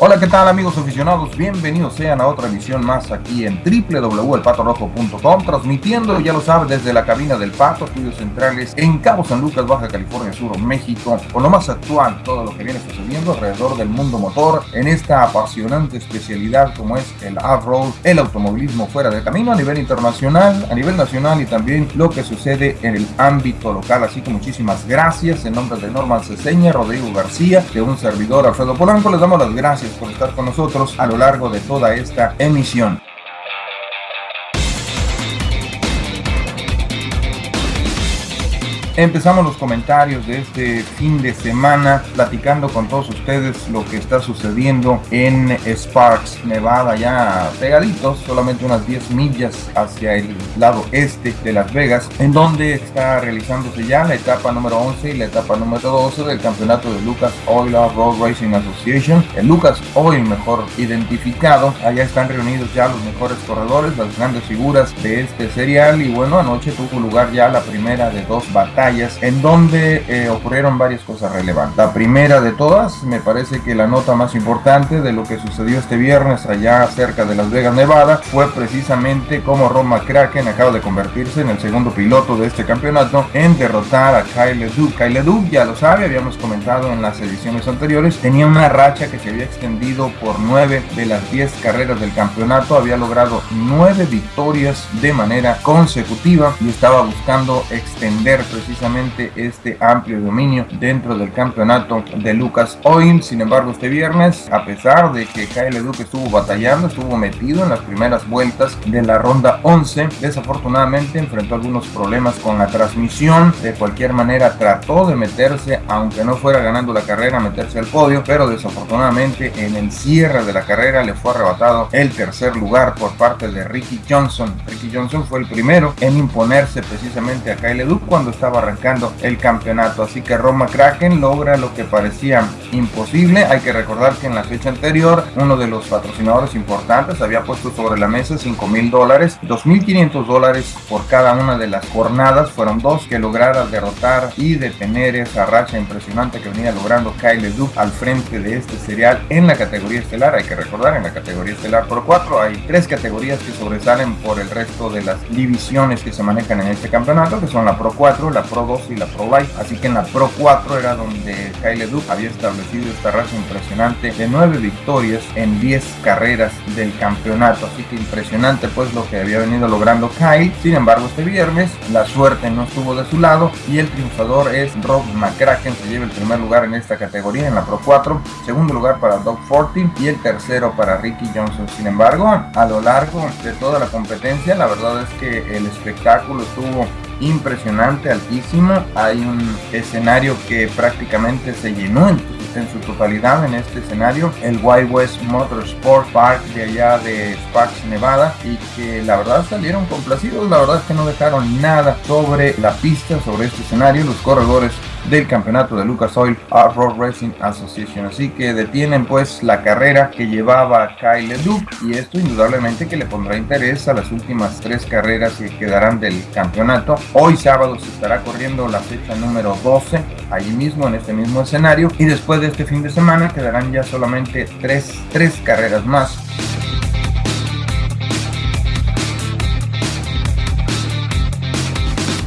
Hola, ¿qué tal amigos aficionados? Bienvenidos sean a otra emisión más aquí en www.elpatorojo.com transmitiendo, ya lo sabe, desde la cabina del Pato, estudios centrales en Cabo San Lucas, Baja California Sur, México, con lo más actual, todo lo que viene sucediendo alrededor del mundo motor en esta apasionante especialidad como es el off-road, el automovilismo fuera de camino a nivel internacional, a nivel nacional y también lo que sucede en el ámbito local. Así que muchísimas gracias en nombre de Norman Ceseña, Rodrigo García, de un servidor Alfredo Polanco, les damos las gracias por estar con nosotros a lo largo de toda esta emisión. Empezamos los comentarios de este fin de semana platicando con todos ustedes lo que está sucediendo en Sparks, Nevada, ya pegaditos, solamente unas 10 millas hacia el lado este de Las Vegas, en donde está realizándose ya la etapa número 11 y la etapa número 12 del campeonato de Lucas Oil Road Racing Association, el Lucas Oil mejor identificado. Allá están reunidos ya los mejores corredores, las grandes figuras de este serial. Y bueno, anoche tuvo lugar ya la primera de dos batallas en donde eh, ocurrieron varias cosas relevantes. La primera de todas, me parece que la nota más importante de lo que sucedió este viernes allá cerca de Las Vegas, Nevada, fue precisamente como Ron McCracken acaba de convertirse en el segundo piloto de este campeonato en derrotar a Kyle Duke. Kyle Duke, ya lo sabe, habíamos comentado en las ediciones anteriores, tenía una racha que se había extendido por nueve de las 10 carreras del campeonato, había logrado nueve victorias de manera consecutiva y estaba buscando extender precisamente este amplio dominio dentro del campeonato de Lucas Oil. Sin embargo, este viernes, a pesar de que Kyle Duke estuvo batallando, estuvo metido en las primeras vueltas de la ronda 11, desafortunadamente enfrentó algunos problemas con la transmisión. De cualquier manera, trató de meterse, aunque no fuera ganando la carrera, meterse al podio, pero desafortunadamente en el cierre de la carrera le fue arrebatado el tercer lugar por parte de Ricky Johnson. Ricky Johnson fue el primero en imponerse precisamente a Kyle Duke cuando estaba arrancando el campeonato. Así que Roma Kraken logra lo que parecía imposible. Hay que recordar que en la fecha anterior uno de los patrocinadores importantes había puesto sobre la mesa 5 mil dólares, 2.500 dólares por cada una de las jornadas. Fueron dos que lograra derrotar y detener esa racha impresionante que venía logrando Kyle Duke al frente de este serial en la categoría estelar. Hay que recordar, en la categoría estelar por 4 hay tres categorías que sobresalen por el resto de las divisiones que se manejan en este campeonato, que son la Pro 4, la Pro 2 y la Pro Life. Así que en la Pro 4 era donde Kyle Duke había establecido esta racha impresionante de 9 victorias en 10 carreras del campeonato. Así que impresionante pues lo que había venido logrando Kyle. Sin embargo, este viernes la suerte no estuvo de su lado y el triunfador es Rob McCracken. Se lleva el primer lugar en esta categoría en la Pro 4. Segundo lugar para Doug Fortin y el tercero para Ricky Johnson. Sin embargo, a lo largo de toda la competencia, la verdad es que el espectáculo estuvo impresionante, altísimo. Hay un escenario que prácticamente se llenó en, su totalidad en este escenario, el Wild West Motorsport Park de allá de Sparks, Nevada, y que la verdad salieron complacidos. La verdad es que no dejaron nada sobre la pista, sobre este escenario. Los corredores del campeonato de Lucas Oil Road Racing Association. Así que detienen pues la carrera que llevaba Kyle Duke y esto indudablemente que le pondrá interés a las últimas tres carreras que quedarán del campeonato. Hoy sábado se estará corriendo la fecha número 12 allí mismo en este mismo escenario y después de este fin de semana quedarán ya solamente tres, tres carreras más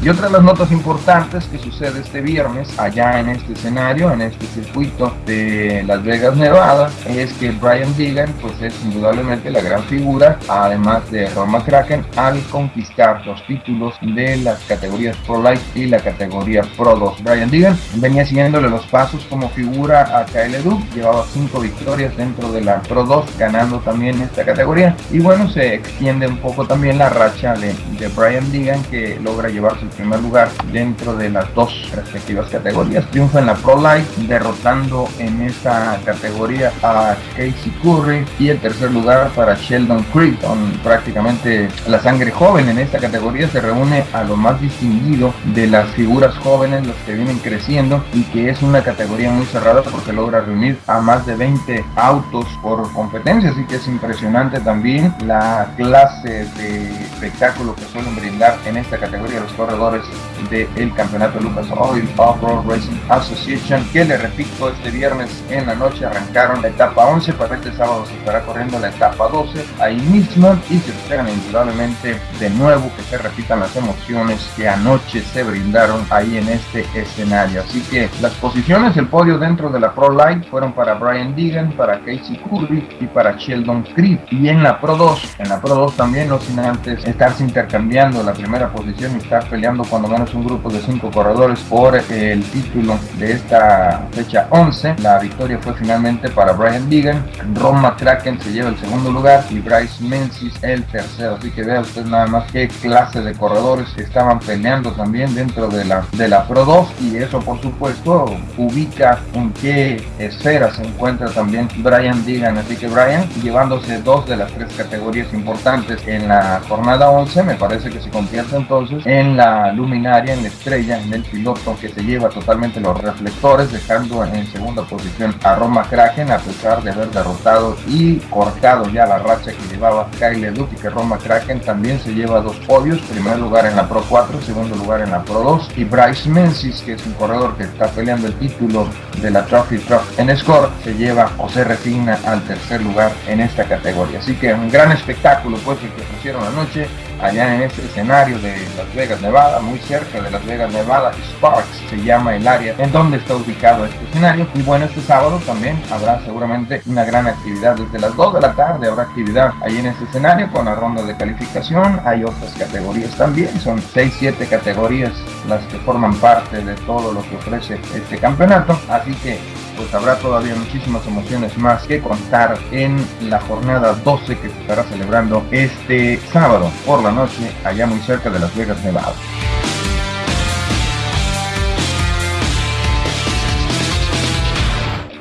Y otra de las notas importantes que sucede este viernes allá en este escenario, en este circuito de Las Vegas, Nevada, es que Brian Deegan pues es indudablemente la gran figura, además de Ron McCracken, al conquistar los títulos de las categorías Pro Life y la categoría Pro 2. Brian Deegan venía siguiéndole los pasos como figura a Kyle Duke, llevaba cinco victorias dentro de la Pro 2, ganando también esta categoría. Y bueno, se extiende un poco también la racha de, de Brian Deegan que logra llevarse primer lugar dentro de las dos respectivas categorías. Triunfa en la Pro Life, derrotando en esta categoría a Casey Curry. Y el tercer lugar para Sheldon Creek, con prácticamente la sangre joven en esta categoría se reúne a lo más distinguido de las figuras jóvenes, los que vienen creciendo y que es una categoría muy cerrada porque logra reunir a más de 20 autos por competencia, así que es impresionante también la clase de espectáculo que suelen brindar en esta categoría los corredores corredores del campeonato Lucas Oil Off-Road Racing Association, que le repito, este viernes en la noche arrancaron la etapa 11, para este sábado se estará corriendo la etapa 12 ahí mismo y se esperan indudablemente de nuevo que se repitan las emociones que anoche se brindaron ahí en este escenario. Así que las posiciones, el podio dentro de la Pro Light fueron para Brian Deegan, para Casey Curry y para Sheldon Creed. Y en la Pro 2, en la Pro 2 también, no sin antes estarse intercambiando la primera posición y estar peleando cuando menos un grupo de cinco corredores por el título de esta fecha 11. La victoria fue finalmente para Brian Deegan, Ron McCracken se lleva el segundo lugar y Bryce Menzies el tercero. Así que vea usted nada más qué clase de corredores estaban peleando también dentro de la, de la Pro 2 y eso por supuesto ubica en qué esfera se encuentra también Brian Deegan. Así que Brian llevándose dos de las tres categorías importantes en la jornada 11 me parece que se convierte entonces en la luminaria, en la estrella, en el piloto que se lleva totalmente los reflectores dejando en segunda posición a Roma Kraken a pesar de haber derrotado y cortado ya la racha que llevaba Kyle Duty que Roma Kraken también se lleva dos podios, primer lugar en la Pro 4, segundo lugar en la Pro 2 y Bryce Menzies que es un corredor que está peleando el título de la Trophy Truck en Score se lleva o se resigna al tercer lugar en esta categoría. Así que un gran espectáculo pues el que ofrecieron anoche allá en este escenario de Las Vegas, Nevada, muy cerca de Las Vegas, Nevada, Sparks se llama el área en donde está ubicado este escenario. Y bueno, este sábado también habrá seguramente una gran actividad. Desde las 2 de la tarde, habrá actividad ahí en este escenario con la ronda de calificación, hay otras categorías también, son 6, 7 categorías las que forman parte de todo lo que ofrece este campeonato, así que pues habrá todavía muchísimas emociones más que contar en la jornada 12 que se estará celebrando este sábado por la noche allá muy cerca de Las Vegas, Nevada.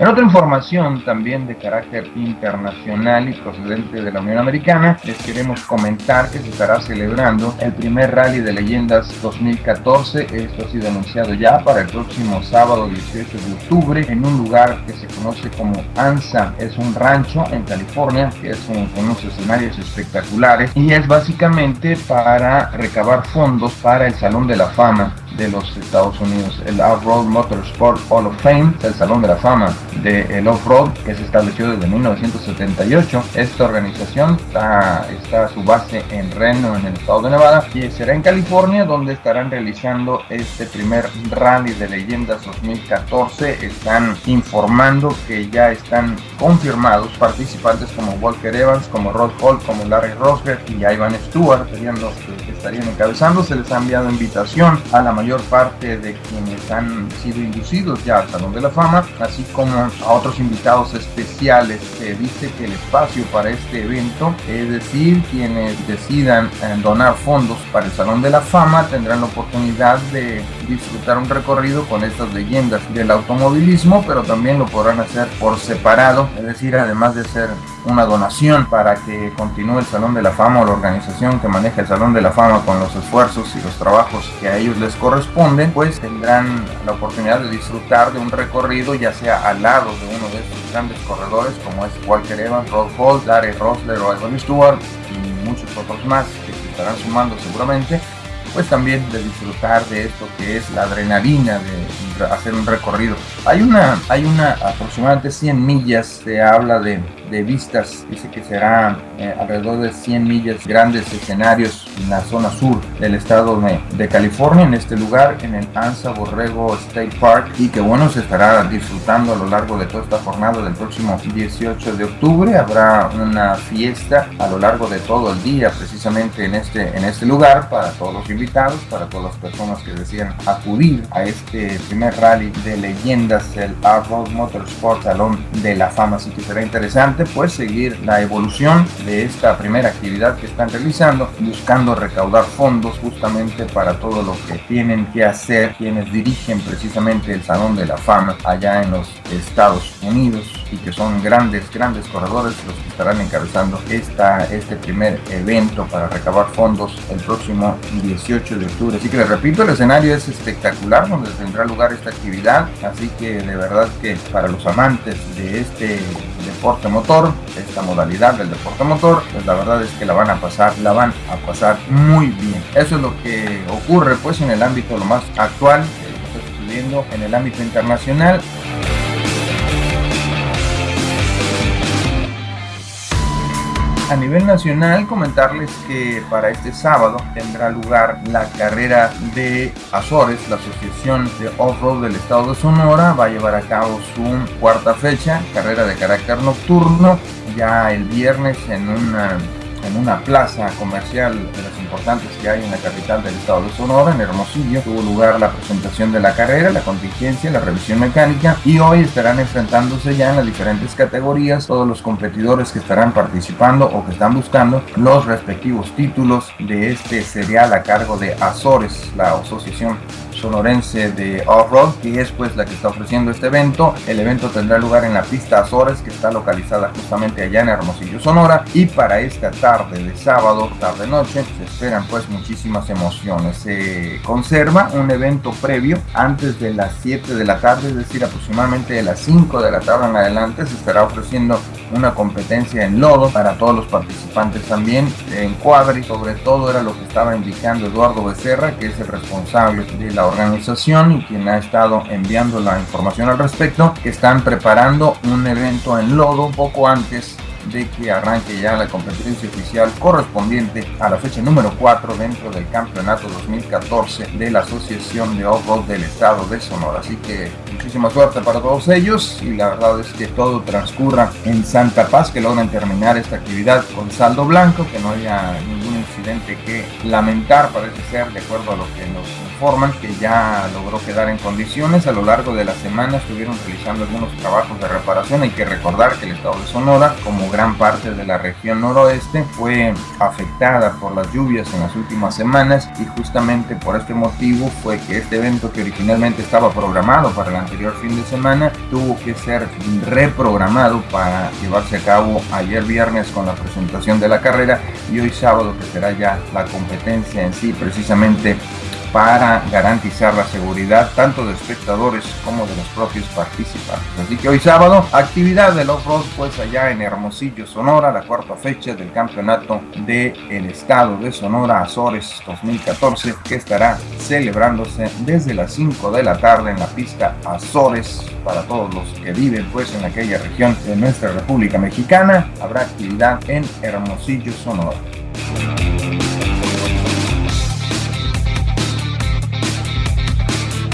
En otra información también de carácter internacional y procedente de la Unión Americana, les queremos comentar que se estará celebrando el primer Rally de Leyendas 2014. Esto ha sido anunciado ya para el próximo sábado 18 de octubre en un lugar que se conoce como ANSA. Es un rancho en California que es con unos escenarios espectaculares y es básicamente para recabar fondos para el Salón de la Fama de los Estados Unidos, el Off-Road Motorsport Hall of Fame, el Salón de la Fama del Off-Road, que se estableció desde 1978. Esta organización está, está su base en Reno, en el estado de Nevada, y será en California, donde estarán realizando este primer Rally de Leyendas 2014. Están informando que ya están confirmados participantes como Walker Evans, como Rod Hall, como Larry Rosberg y Ivan Stewart, serían los que estarían encabezando. Se les ha enviado invitación a la mayor parte de quienes han sido inducidos ya al Salón de la Fama, así como a otros invitados especiales. Se dice que el espacio para este evento, es decir, quienes decidan eh, donar fondos para el Salón de la Fama, tendrán la oportunidad de disfrutar un recorrido con estas leyendas del automovilismo, pero también lo podrán hacer por separado, es decir, además de ser una donación para que continúe el Salón de la Fama o la organización que maneja el Salón de la Fama con los esfuerzos y los trabajos que a ellos les corresponden, pues tendrán la oportunidad de disfrutar de un recorrido ya sea al lado de uno de estos grandes corredores como es Walker Evans, Rod Hall, Larry Rosler o Evan Stewart y muchos otros más que se estarán sumando seguramente pues también de disfrutar de esto que es la adrenalina de hacer un recorrido. Hay una, hay una aproximadamente 100 millas, se habla de, de vistas, dice que será eh, alrededor de 100 millas, grandes escenarios en la zona sur del estado de, California, en este lugar, en el Anza Borrego State Park, y que bueno, se estará disfrutando a lo largo de toda esta jornada del próximo 18 de octubre. Habrá una fiesta a lo largo de todo el día, precisamente en este, en este lugar, para todos los invitados, para todas las personas que desean acudir a este primer rally de leyendas, el Off-Road Motorsport Salón de la Fama. Así que será interesante pues seguir la evolución de esta primera actividad que están realizando, buscando recaudar fondos justamente para todo lo que tienen que hacer quienes dirigen precisamente el Salón de la Fama allá en los Estados Unidos y que son grandes, grandes corredores los que estarán encabezando esta, este primer evento para recabar fondos el próximo 18 de octubre. Así que les repito, el escenario es espectacular donde tendrá lugar esta actividad, así que de verdad que para los amantes de este deporte motor, esta modalidad del deporte motor, pues la verdad es que la van a pasar, la van a pasar muy bien. Eso es lo que ocurre pues en el ámbito lo más actual, que está sucediendo en el ámbito internacional. A nivel nacional, comentarles que para este sábado tendrá lugar la carrera de Azores, la Asociación de Off-Road del Estado de Sonora. Va a llevar a cabo su cuarta fecha, carrera de carácter nocturno, ya el viernes en una en una plaza comercial de las importantes que hay en la capital del estado de Sonora, en Hermosillo. Tuvo lugar la presentación de la carrera, la contingencia, la revisión mecánica y hoy estarán enfrentándose ya en las diferentes categorías todos los competidores que estarán participando o que están buscando los respectivos títulos de este serial a cargo de Azores, la asociación sonorense de off-road, que es pues la que está ofreciendo este evento. El evento tendrá lugar en la pista Azores, que está localizada justamente allá en Hermosillo, Sonora. Y para esta tarde de sábado, tarde-noche, se esperan pues muchísimas emociones. Se conserva un evento previo antes de las 7 de la tarde, es decir, aproximadamente de las 5 de la tarde en adelante, se estará ofreciendo una competencia en lodo para todos los participantes también en cuadri sobre todo era lo que estaba indicando Eduardo Becerra que es el responsable de la organización y quien ha estado enviando la información al respecto, están preparando un evento en lodo poco antes de que arranque ya la competencia oficial correspondiente a la fecha número 4 dentro del campeonato 2014 de la Asociación de Off-Road del Estado de Sonora. Así que muchísima suerte para todos ellos y la verdad es que todo transcurra en Santa Paz, que logren terminar esta actividad con saldo blanco, que no haya ningún incidente que lamentar, parece ser, de acuerdo a lo que nos informan, que ya logró quedar en condiciones. A lo largo de la semana estuvieron realizando algunos trabajos de reparación. Hay que recordar que el estado de Sonora, como gran parte de la región noroeste, fue afectada por las lluvias en las últimas semanas y justamente por este motivo fue que este evento que originalmente estaba programado para el anterior fin de semana tuvo que ser reprogramado para llevarse a cabo ayer viernes con la presentación de la carrera y hoy sábado que será ya la competencia en sí precisamente para garantizar la seguridad tanto de espectadores como de los propios participantes. Así que hoy sábado, actividad del off-road pues allá en Hermosillo, Sonora, la cuarta fecha del campeonato del el estado de Sonora Azores 2014 que estará celebrándose desde las 5 de la tarde en la pista Azores para todos los que viven pues en aquella región de nuestra República Mexicana. Habrá actividad en Hermosillo, Sonora. Bye.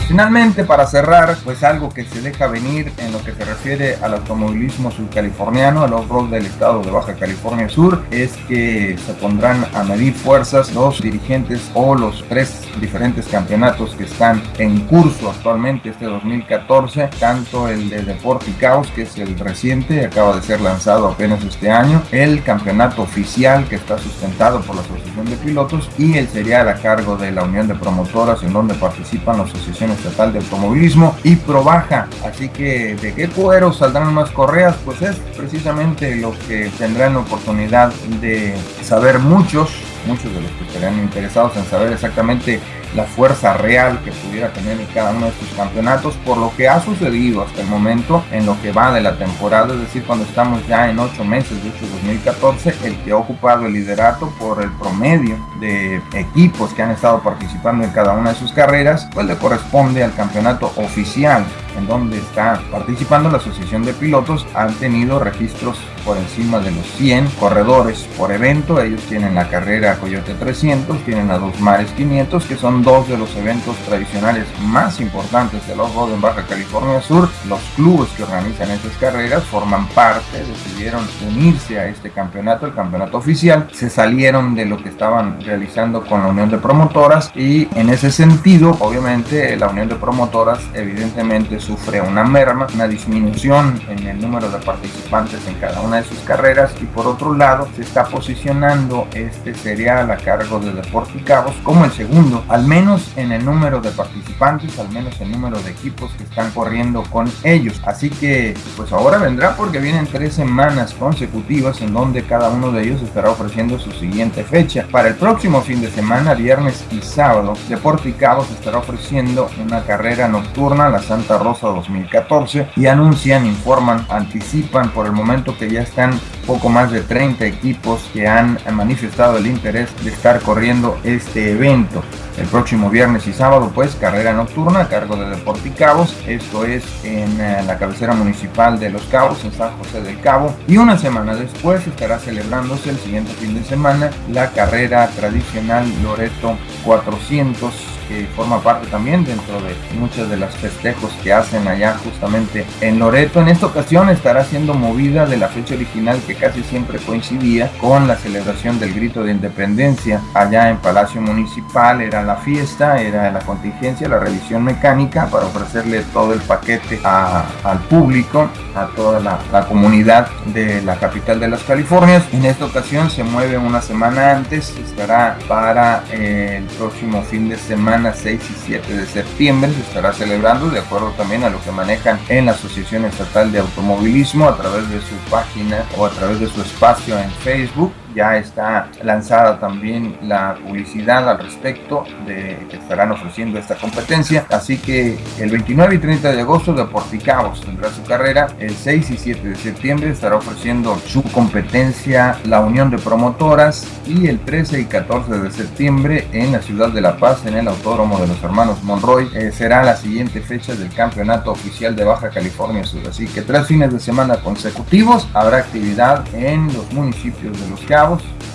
Finalmente, para cerrar, pues algo que se deja venir en lo que se refiere al automovilismo subcaliforniano, al off-road del estado de Baja California Sur, es que se pondrán a medir fuerzas los dirigentes o los tres diferentes campeonatos que están en curso actualmente este 2014, tanto el de Deporticaos, que es el reciente, acaba de ser lanzado apenas este año, el campeonato oficial que está sustentado por la Asociación de Pilotos y el serial a cargo de la Unión de Promotoras en donde participan las asociaciones Estatal de Automovilismo y Probaja. Así que de qué cuero saldrán más correas, pues es precisamente lo que tendrán oportunidad de saber muchos, muchos de los que estarán interesados en saber exactamente la fuerza real que pudiera tener en cada uno de estos campeonatos por lo que ha sucedido hasta el momento en lo que va de la temporada, es decir, cuando estamos ya en ocho meses de este 2014, el que ha ocupado el liderato por el promedio de equipos que han estado participando en cada una de sus carreras, pues le corresponde al campeonato oficial en donde está participando la Asociación de Pilotos, han tenido registros por encima de los 100 corredores por evento. Ellos tienen la carrera Coyote 300, tienen a Dos Mares 500, que son dos de los eventos tradicionales más importantes del off-road en Baja California Sur. Los clubes que organizan esas carreras forman parte, decidieron unirse a este campeonato, el campeonato oficial. Se salieron de lo que estaban realizando con la Unión de Promotoras y en ese sentido, obviamente, la Unión de Promotoras evidentemente sufre una merma, una disminución en el número de participantes en cada una de sus carreras y por otro lado se está posicionando este serial a cargo de Deporticabos como el segundo, al menos en el número de participantes, al menos el número de equipos que están corriendo con ellos. Así que pues ahora vendrá porque vienen tres semanas consecutivas en donde cada uno de ellos estará ofreciendo su siguiente fecha. Para el próximo fin de semana, viernes y sábado, Deporticabos estará ofreciendo una carrera nocturna, la Santa Rosa 2014, y anuncian, informan, anticipan por el momento que ya están poco más de 30 equipos que han manifestado el interés de estar corriendo este evento. El próximo viernes y sábado, pues, carrera nocturna a cargo de Deporticabos. Esto es en eh, la cabecera municipal de Los Cabos, en San José del Cabo. Y una semana después estará celebrándose el siguiente fin de semana la carrera tradicional Loreto 400 que forma parte también dentro de muchos de los festejos que hacen allá justamente en Loreto. En esta ocasión estará siendo movida de la fecha original que casi siempre coincidía con la celebración del grito de independencia allá en Palacio Municipal. Era la fiesta, era la contingencia, la revisión mecánica para ofrecerle todo el paquete al público, a toda la, comunidad de la capital de las Californias. En esta ocasión se mueve una semana antes, estará para el próximo fin de semana 6 y 7 de septiembre se estará celebrando de acuerdo también a lo que manejan en la Asociación Estatal de Automovilismo a través de su página o a través de su espacio en Facebook ya está lanzada también la publicidad al respecto de que estarán ofreciendo esta competencia. Así que el 29 y 30 de agosto de Porticabos tendrá su carrera. El 6 y 7 de septiembre estará ofreciendo su competencia la Unión de Promotoras y el 13 y 14 de septiembre en la ciudad de La Paz en el Autódromo de los Hermanos Monroy eh, será la siguiente fecha del campeonato oficial de Baja California Sur. Así que tres fines de semana consecutivos habrá actividad en los municipios de Los Cabos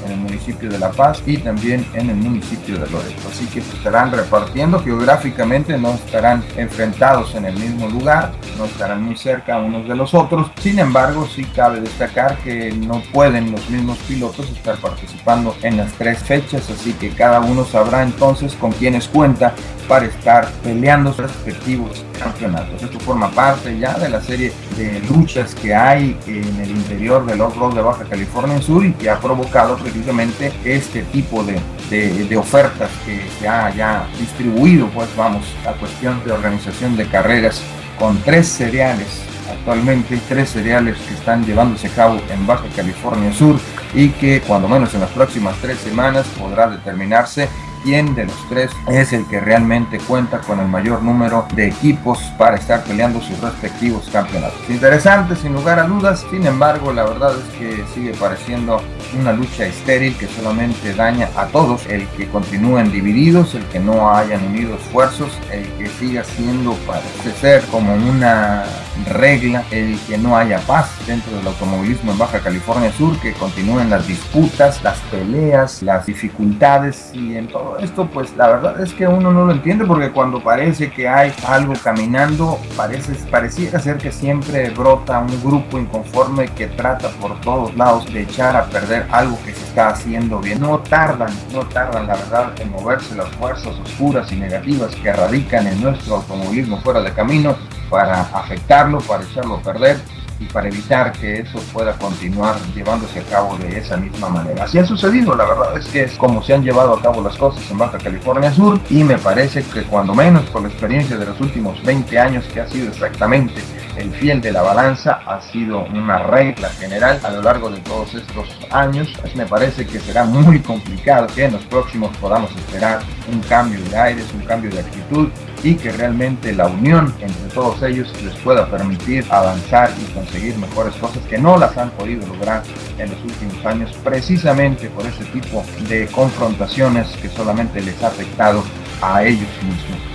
en el municipio de La Paz y también en el municipio de Loreto. Así que estarán repartiendo geográficamente, no estarán enfrentados en el mismo lugar, no estarán muy cerca unos de los otros. Sin embargo, sí cabe destacar que no pueden los mismos pilotos estar participando en las tres fechas, así que cada uno sabrá entonces con quiénes cuenta para estar peleando sus respectivos campeonatos. Esto forma parte ya de la serie de luchas que hay en el interior del off-road de Baja California Sur y que ha provocado precisamente este tipo de, de, ofertas que se ha ya distribuido, pues vamos, a cuestión de organización de carreras con tres cereales actualmente tres cereales que están llevándose a cabo en Baja California Sur y que cuando menos en las próximas tres semanas podrá determinarse quién de los tres es el que realmente cuenta con el mayor número de equipos para estar peleando sus respectivos campeonatos. Interesante sin lugar a dudas, sin embargo la verdad es que sigue pareciendo una lucha estéril que solamente daña a todos, el que continúen divididos, el que no hayan unido esfuerzos, el que siga siendo parece ser como una regla, el que no haya paz dentro del automovilismo en Baja California Sur, que continúen las disputas, las peleas, las dificultades y en todo esto pues la verdad es que uno no lo entiende porque cuando parece que hay algo caminando, parece, pareciera ser que siempre brota un grupo inconforme que trata por todos lados de echar a perder algo que se está haciendo bien. No tardan, no tardan la verdad en moverse las fuerzas oscuras y negativas que radican en nuestro automovilismo fuera de camino para afectarlo, para echarlo a perder y para evitar que eso pueda continuar llevándose a cabo de esa misma manera. Así ha sucedido, la verdad es que es como se han llevado a cabo las cosas en Baja California Sur y me parece que cuando menos por la experiencia de los últimos 20 años que ha sido exactamente el fiel de la balanza ha sido una regla general a lo largo de todos estos años. Pues me parece que será muy complicado que en los próximos podamos esperar un cambio de aires, un cambio de actitud y que realmente la unión entre todos ellos les pueda permitir avanzar y conseguir mejores cosas que no las han podido lograr en los últimos años precisamente por ese tipo de confrontaciones que solamente les ha afectado a ellos mismos.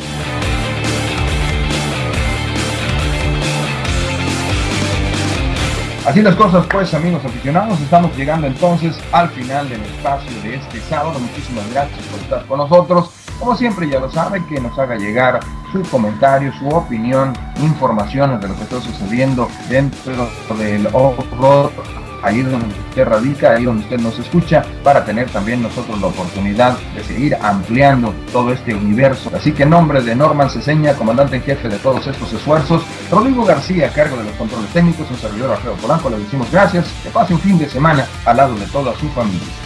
Así las cosas pues amigos aficionados, estamos llegando entonces al final del espacio de este sábado. Muchísimas gracias por estar con nosotros. Como siempre ya lo saben, que nos haga llegar su comentario, su opinión, informaciones de lo que está sucediendo dentro del off-road ahí donde usted radica, ahí donde usted nos escucha, para tener también nosotros la oportunidad de seguir ampliando todo este universo. Así que en nombre de Norman Ceseña, comandante en jefe de todos estos esfuerzos, Rodrigo García, a cargo de los controles técnicos, un servidor Alfredo Polanco, le decimos gracias, que pase un fin de semana al lado de toda su familia.